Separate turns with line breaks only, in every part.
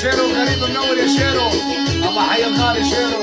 شيرو غريب النور يا شيرو. أما حي الغالي شيرو.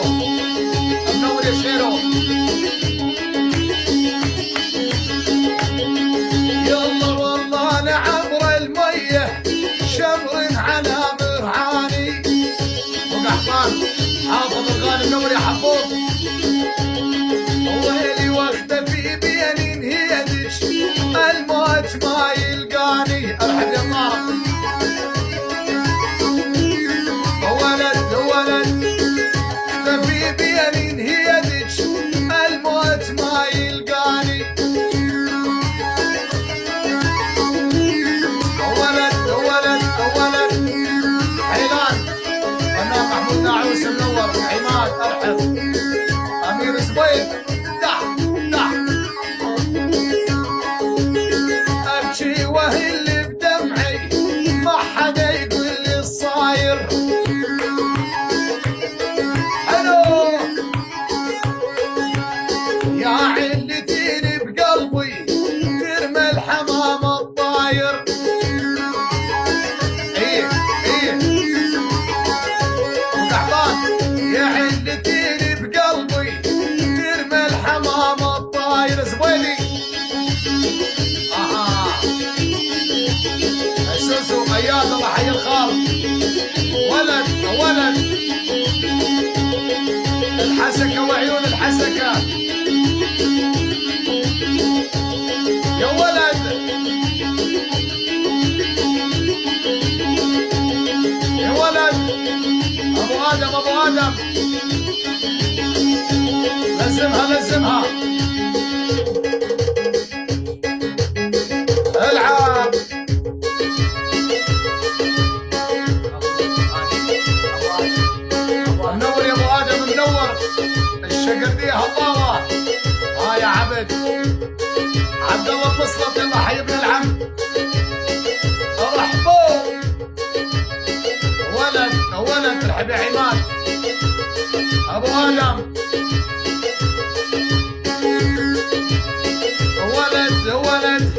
الولد الحسكة وعيون الحسكة. شقل بيها الله آه يا عبد. عبد الله اتوصلت يلا حي ابن العم. ارحبوا ولد ولد ترحب يا عماد. أبو آدم. ولد ولد.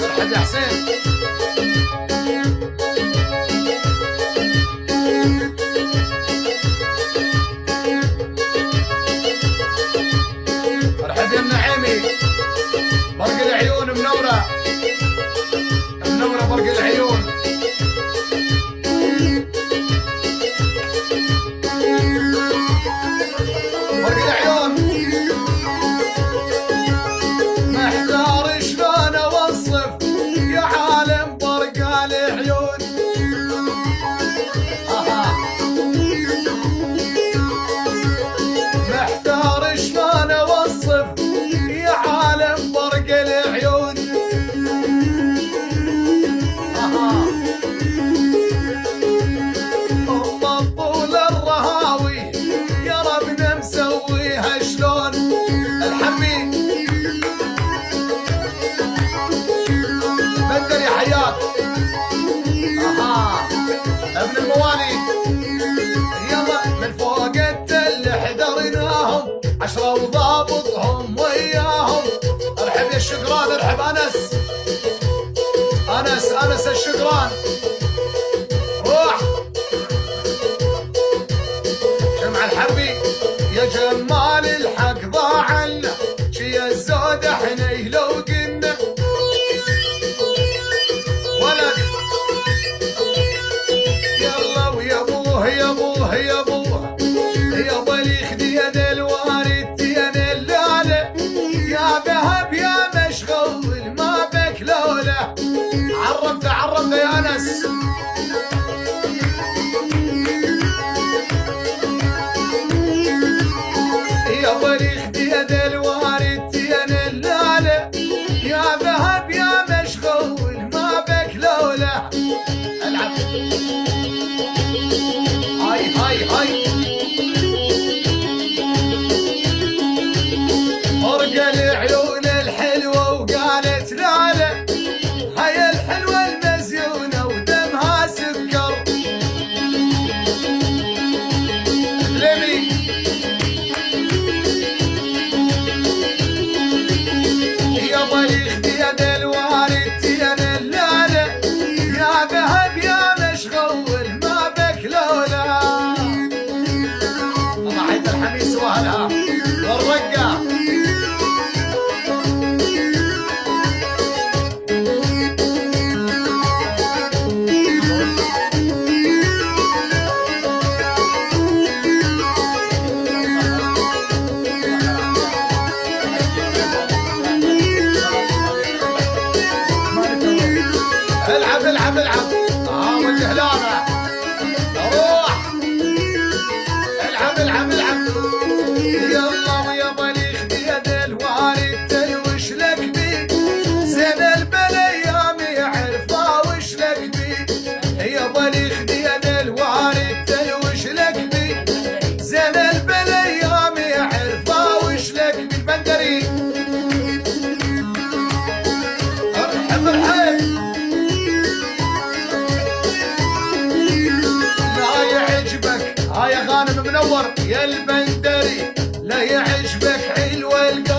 ترحب يا حسين. الشقران ارحب أنس. أنس أنس الشقران روح. جمع الحربي. يا جمالي. يا البندري لا يعجبك حلوة القلب.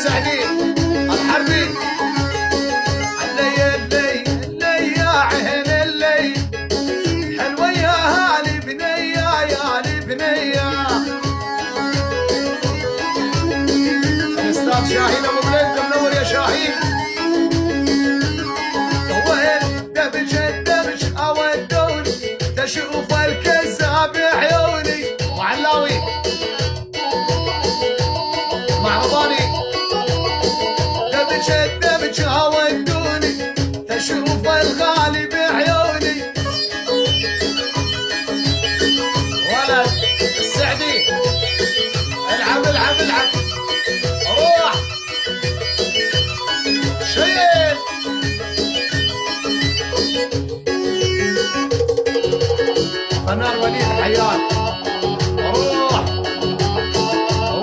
السعدين الحربي. اللي اللي اللي يا عين اللي حلوة يا هالي يا بنية. أستاذ شاهين أبو بلند منور يا شاهين. هو دبش الدبش أو تشوف الكذاب عيوني. وعلاوي. قناه وليد حيات روح.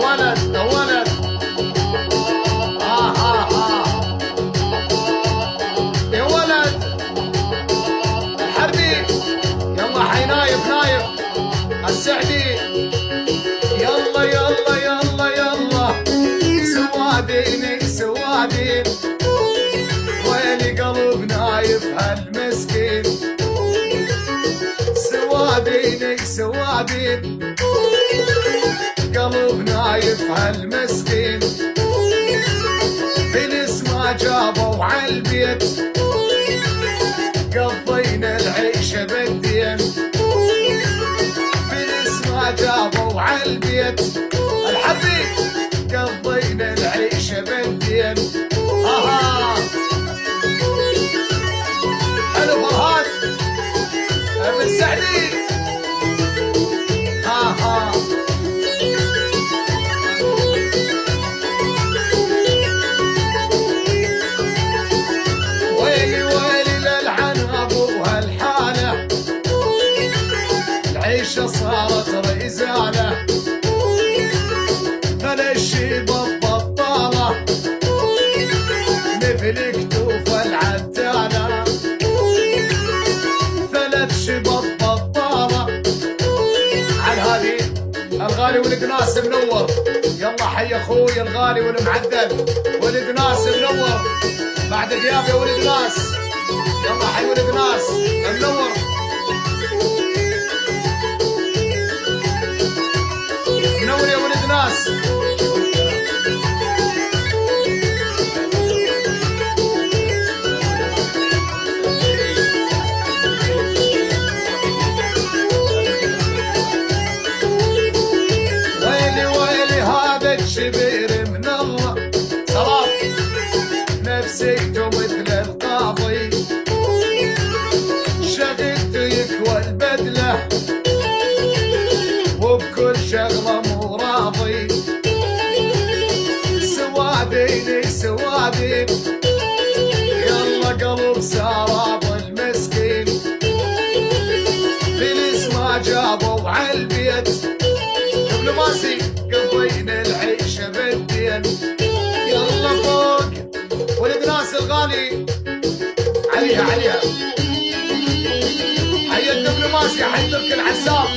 ولد ولد. ها ها ها يا ولد. الحربي. يلا حي نايف نايف السعدي. يلا يلا يلا يلا. سوادين سوادين وين قلب نايف هالمسكين. بينك سوابين قلوب نايف هالمسكين فلس ما جابوا عالبيت قضينا العيشة بالدين. فلس ما جابوا عالبيت الحبيب قضينا العيشة بالدين. أخوي الغالي والمعذب ولد ناس منور بعد غياب يا ولد ناس يلا حي ولد ناس منور say don't الغالي عليها عليها حي الدبلوماسي حي ترك العزام